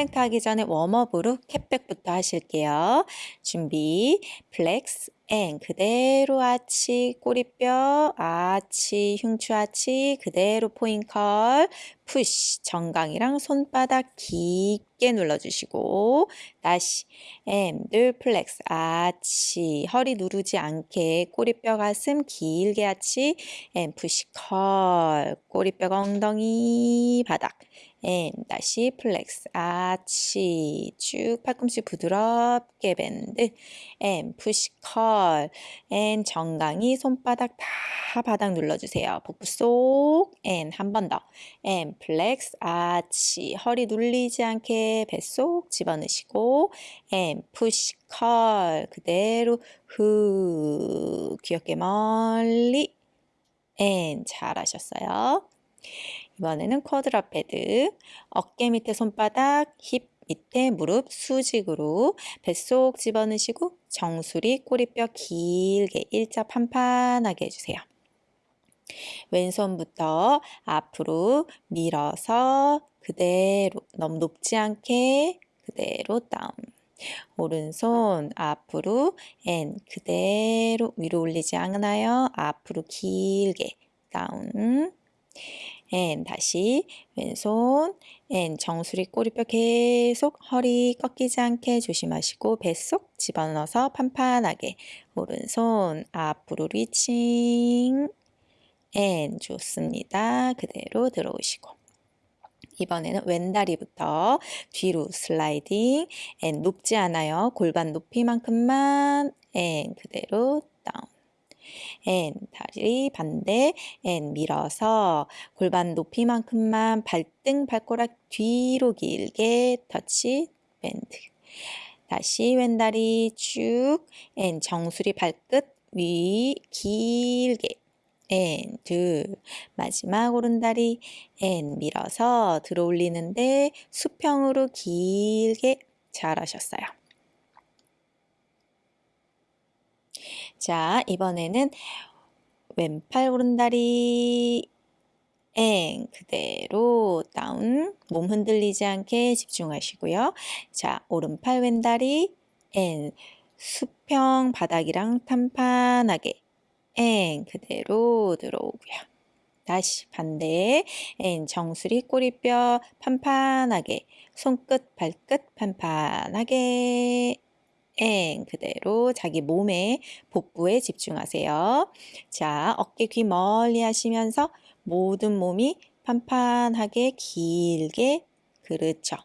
플랭크 하기 전에 warm up으로 cat back부터 하실게요. 준비, flex, and 그대로 arch 꼬리뼈 arch 흉추 arch 그대로 point curl push 정강이랑 손바닥 깊게 눌러주시고 다시. and 둘 flex arch 허리 누르지 않게 꼬리뼈 가슴 길게 arch and push curl 꼬리뼈 엉덩이 바닥 and 다시 flex. arch. 쭉 팔꿈치 부드럽게 bend. and push curl and 정강이 손바닥 다 바닥 눌러주세요. 복부 쏙. and 한 번 더. and flex. arch. 허리 눌리지 않게 뱃속 집어넣으시고. and push curl 그대로 후. 귀 어깨 멀리. and 잘하셨어요. 이번에는 quadruped 어깨 밑에 손바닥 힙 밑에 무릎 수직으로 뱃속 집어넣으시고 정수리 꼬리뼈 길게 일자 판판하게 해주세요. 왼손부터 앞으로 밀어서 그대로 너무 높지 않게 그대로 down 오른손 앞으로 and 그대로 위로 올리지 않아요. 앞으로 길게 down and 다시 왼손 and 정수리 꼬리뼈 계속 허리 꺾이지 않게 조심하시고 뱃속 집어넣어서 판판하게 오른손 앞으로 reaching and 좋습니다. 그대로 들어오시고 이번에는 왼다리부터 뒤로 sliding and 높지 않아요. 골반 높이만큼만 and 그대로 down and 다리 반대 and 밀어서 골반 높이만큼만 발등 발가락 뒤로 길게 터치 bend 다시 왼다리 쭉 and 정수리 발끝 위 길게 and, 둘, 마지막 오른다리 and 밀어서 들어 올리는데 수평으로 길게 잘하셨어요. 자, 이번에는 왼팔 오른다리 and 그대로 down 몸 흔들리지 않게 집중하시고요. 자, 오른팔 왼다리 and 수평 바닥이랑 판판하게 and 그대로 들어오고요. 다시 반대 and 정수리 꼬리뼈 판판하게 손끝 발끝 판판하게 and 그대로 자기 몸의 복부에 집중하세요. 자 어깨 귀 멀리 하시면서 모든 몸이 판판하게 길게 그렇죠.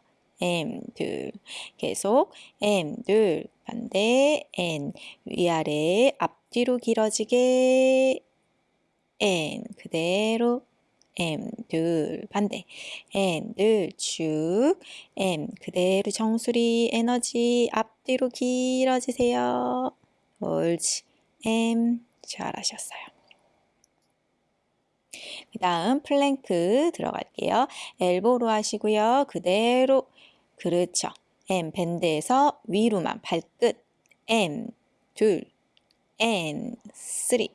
and 둘 계속 and 둘 반대 and 위아래 앞뒤로 길어지게 and 그대로 and 둘 반대 둘쭉 M 그대로 정수리 에너지 앞뒤로 길어지세요. 옳지 and 잘하셨어요. 그 다음 플랭크 들어갈게요. elbow로 하시고요. 그대로 그렇죠. M 밴드에서 위로만 발끝 and three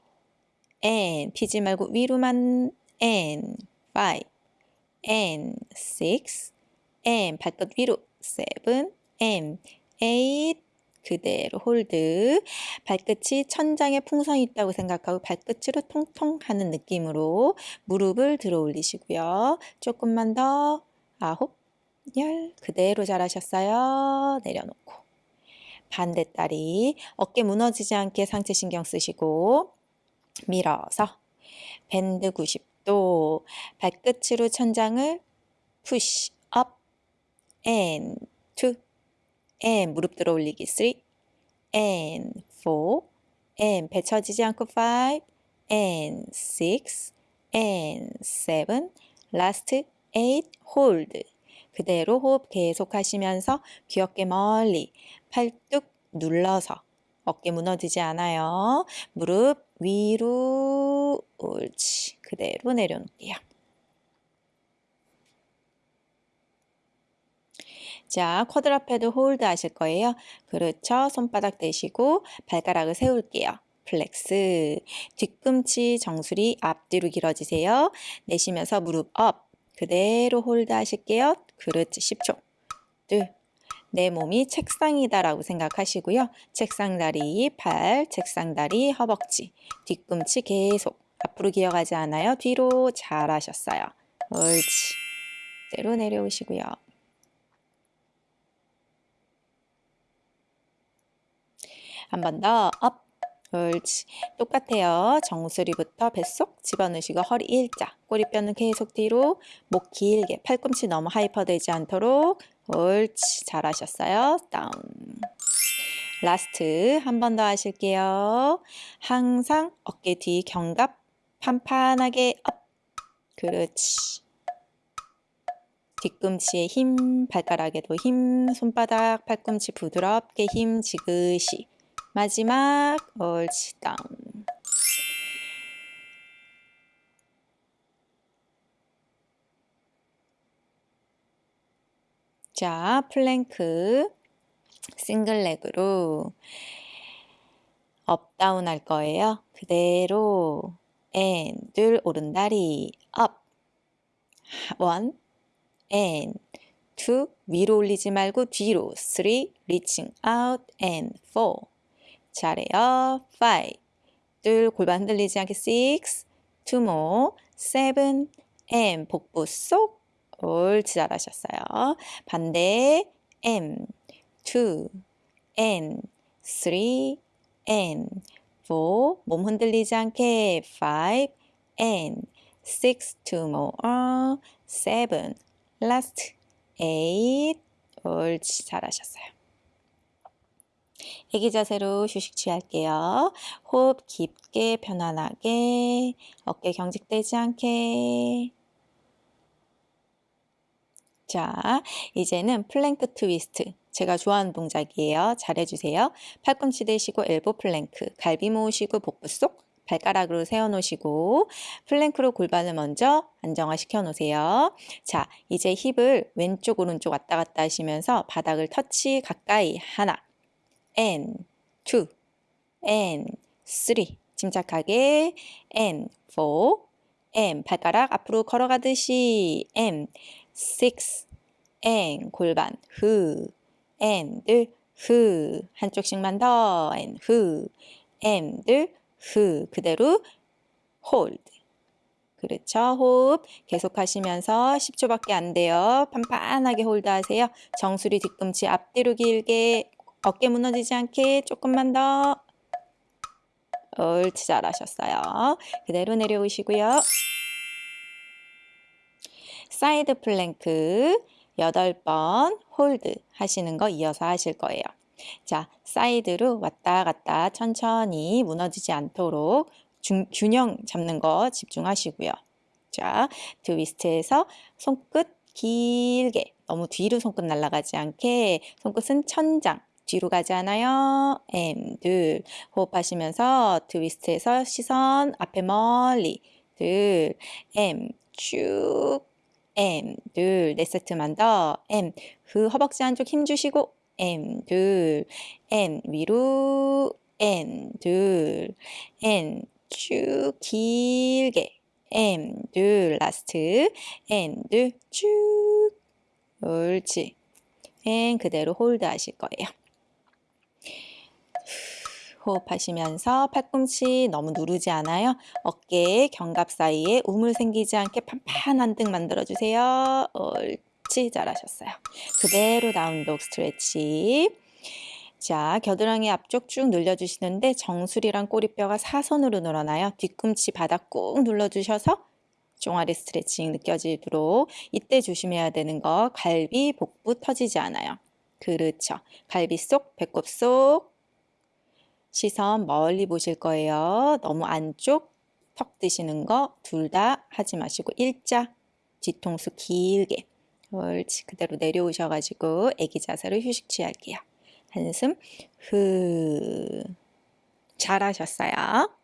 and 피지 말고 위로만 and 5 and 6 and 발끝 위로 7 M 8 그대로 hold 발끝이 천장에 풍선이 있다고 생각하고 발끝으로 통통 하는 느낌으로 무릎을 들어 올리시고요. 조금만 더 아홉 열 그대로 잘하셨어요. 내려놓고 반대 다리 어깨 무너지지 않게 상체 신경 쓰시고 밀어서 bend 90 도 발끝으로 천장을 push up and 2 and 무릎 들어 올리기 3 and 4 and 배 쳐지지 않고 5 and 6 and 7 last 8 hold. 그대로 호흡 계속 하시면서 귀 어깨 멀리 팔뚝 눌러서 어깨 무너지지 않아요. 무릎 위로 옳지 그대로 내려놓을게요. 자, quadruped hold 하실 거예요. 그렇죠. 손바닥 대시고 발가락을 세울게요. flex. 뒤꿈치 정수리 앞뒤로 길어지세요. 내쉬면서 무릎 up. 그대로 hold 하실게요. 그렇지. 10초. 둘. 내 몸이 책상이다라고 생각하시고요. 책상 다리, 팔, 책상 다리, 허벅지, 뒤꿈치 계속 앞으로 기어가지 않아요. 뒤로 잘하셨어요. 옳지. 대로 내려오시고요. 한 번 더 up. 옳지. 똑같아요. 정수리부터 뱃속 집어넣으시고 허리 일자. 꼬리뼈는 계속 뒤로. 목 길게. 팔꿈치 너무 hyper 되지 않도록. 옳지. 잘하셨어요. down. Last 한 번 더 하실게요. 항상 어깨 뒤 견갑 판판하게 up. 그렇지. 뒤꿈치에 힘, 발가락에도 힘, 손바닥, 팔꿈치 부드럽게 힘, 지그시. 마지막 옳지 down 자 plank single leg로 up down 할 거예요 그대로 and 둘 오른다리 up one and two 위로 올리지 말고 뒤로 three reaching out and four 잘해요. 5. 둘 골반 흔들리지 않게 6. two more. 7. M 복부 쏙. 옳지 잘하셨어요. 반대 M. 2 N. 3 N. 4몸 흔들리지 않게. 5 N. 6 two more. 7 last. 8 옳지 잘하셨어요. 애기 자세로 휴식 취할게요. 호흡 깊게 편안하게. 어깨 경직되지 않게 자, 이제는 plank twist. 제가 좋아하는 동작이에요. 잘해주세요. 팔꿈치 대시고 elbow plank. 갈비 모으시고 복부 속 발가락으로 세워놓으시고 plank로 골반을 먼저 안정화시켜 놓으세요. 자, 이제 힙을 왼쪽 오른쪽 왔다 갔다 하시면서 바닥을 터치 가까이 하나 and two and three 침착하게 and four and 발가락 앞으로 걸어가듯이 and six and 골반 후 and 후 한쪽씩만 더 and 후 and 후 그대로 hold 그렇죠. 호흡 계속 하시면서 10초밖에 안 돼요. 판판하게 hold 하세요. 정수리 뒤꿈치 앞뒤로 길게 어깨 무너지지 않게 조금만 더 옳지 잘하셨어요. 그대로 내려오시고요. side plank 8번 hold 하시는 거 이어서 하실 거예요. 자, side로 왔다 갔다 천천히 무너지지 않도록 중, 균형 잡는 거 집중하시고요. 자, 트위스트에서 손끝 길게 너무 뒤로 손끝 날아가지 않게 손끝은 천장 뒤로 가지 않아요. M 둘 호흡하시면서 트위스트에서 시선 앞에 멀리 둘 M 쭉 M 둘 네 세트만 더. M 그 허벅지 한쪽 힘 주시고 M 둘 and 위로 and 둘 and 쭉 길게. and 둘 last. and 둘 쭉. 옳지. and 그대로 hold 하실 거예요. 호흡하시면서 팔꿈치 너무 누르지 않아요. 어깨 견갑 사이에 우물 생기지 않게 판판한 등 만들어주세요. 옳지 잘하셨어요. 그대로 다운독 스트레치. 자, 겨드랑이 앞쪽 쭉 늘려주시는데 정수리랑 꼬리뼈가 사선으로 늘어나요. 뒤꿈치 바닥 꾹 눌러주셔서 종아리 스트레칭 느껴지도록 이때 조심해야 되는 거 갈비, 복부 터지지 않아요. 그렇죠. 갈비 속, 배꼽 속, 시선 멀리 보실 거예요. 너무 안쪽 턱 드시는 거 둘 다 하지 마시고 일자 뒤통수 길게 옳지 그대로 내려오셔가지고 애기 자세로 휴식 취할게요. 한숨 후 잘하셨어요.